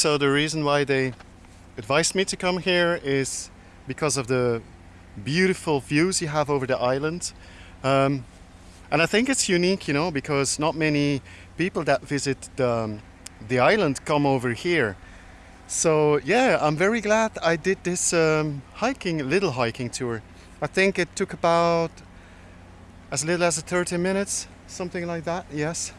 So the reason why they advised me to come here is because of the beautiful views you have over the island. Um, and I think it's unique, you know, because not many people that visit the, um, the island come over here. So yeah, I'm very glad I did this um, hiking, little hiking tour. I think it took about as little as 30 minutes, something like that, yes.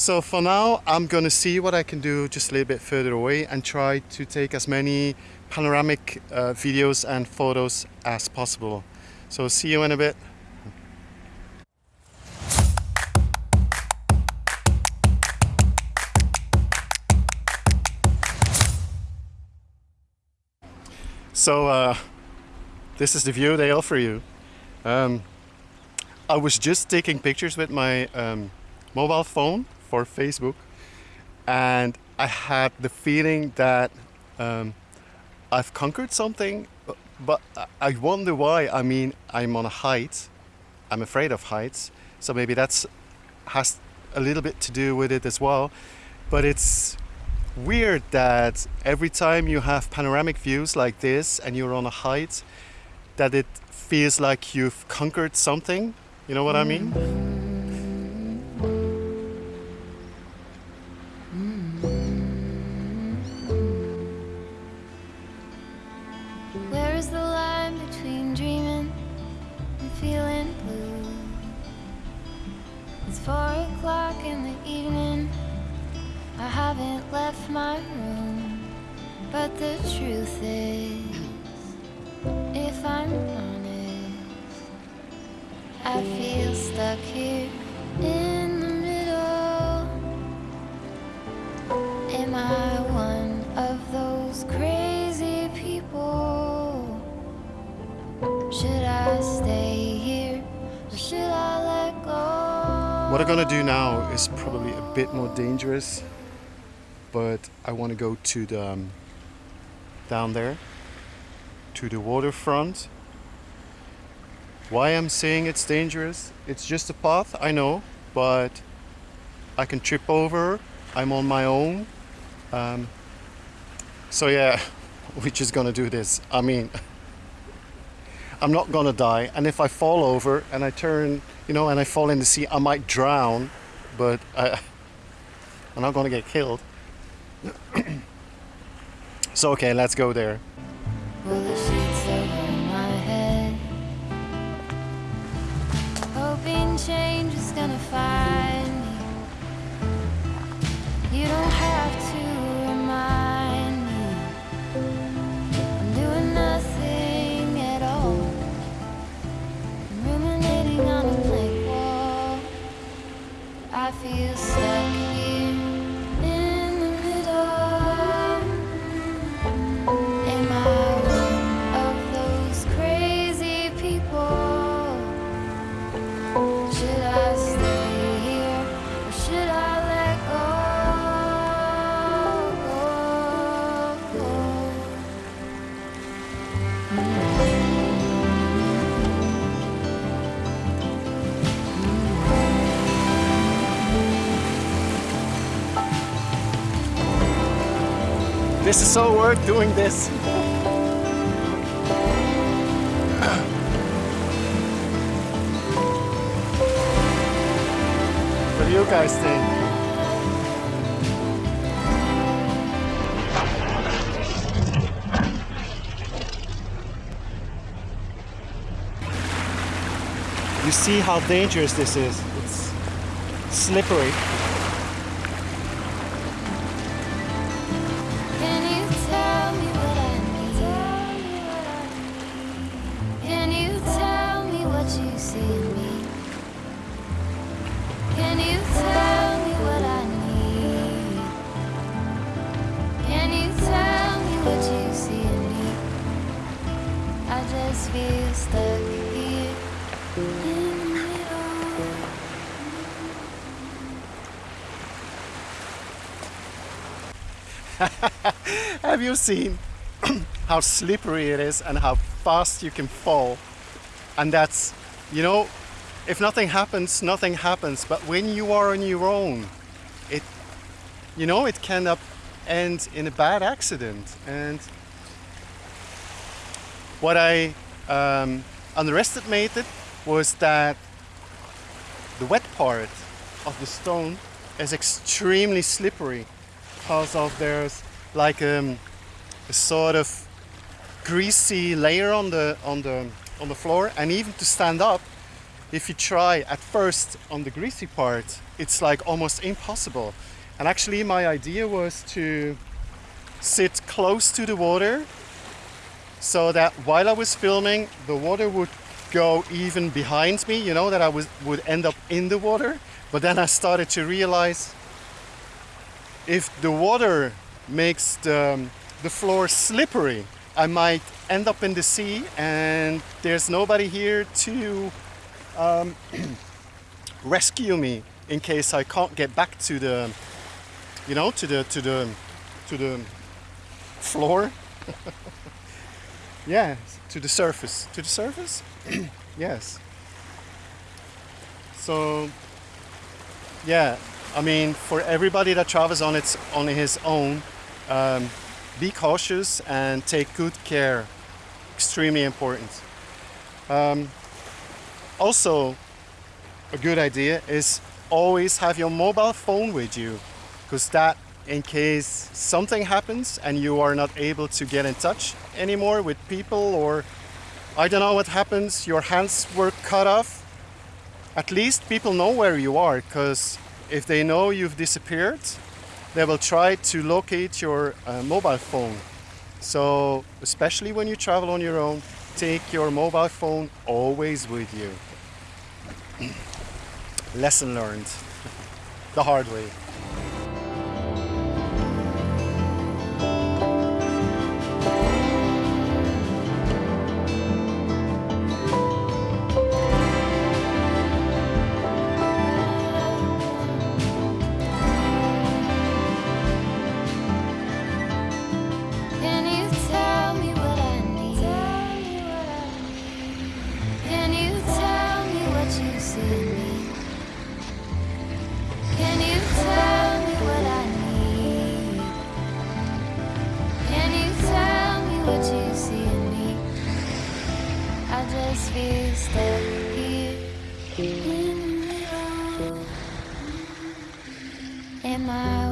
So for now, I'm gonna see what I can do just a little bit further away and try to take as many panoramic uh, videos and photos as possible. So see you in a bit. So uh, this is the view they offer you. Um, I was just taking pictures with my um, mobile phone for Facebook and I had the feeling that um, I've conquered something but I wonder why. I mean, I'm on a height. I'm afraid of heights. So maybe that's has a little bit to do with it as well. But it's weird that every time you have panoramic views like this and you're on a height, that it feels like you've conquered something. You know what I mean? I haven't left my room, but the truth is, if I'm honest, I feel stuck here in the middle. Am I one of those crazy people? Should I stay here or should I let go? What I'm gonna do now is probably a bit more dangerous, but I want to go to the um, down there to the waterfront. Why I'm saying it's dangerous? It's just a path, I know, but I can trip over. I'm on my own. Um, so yeah, we're just gonna do this. I mean, I'm not gonna die. And if I fall over and I turn, you know, and I fall in the sea, I might drown, but I, I'm not gonna get killed. So okay, let's go there. This is so worth doing this. what do you guys think? You see how dangerous this is. It's slippery. Feel stuck here in the middle. Have you seen how slippery it is and how fast you can fall? And that's, you know, if nothing happens, nothing happens. But when you are on your own, it, you know, it can end in a bad accident. And what I um, underestimated was that the wet part of the stone is extremely slippery because of there's like um, a sort of greasy layer on the on the on the floor. And even to stand up if you try at first on the greasy part it's like almost impossible. And actually my idea was to sit close to the water so that while I was filming the water would go even behind me you know that I was would end up in the water. But then I started to realize if the water makes the, the floor slippery I might end up in the sea. And there's nobody here to um, rescue me in case I can't get back to the you know to the to the to the floor yeah. To the surface. To the surface? Yes. So yeah I mean for everybody that travels on its on his own um, be cautious and take good care. Extremely important. Um, also a good idea is always have your mobile phone with you because that in case something happens and you are not able to get in touch anymore with people or I don't know what happens your hands were cut off. At least people know where you are because if they know you've disappeared they will try to locate your uh, mobile phone. So especially when you travel on your own take your mobile phone always with you. Lesson learned. The hard way just feel stuck here in. Am I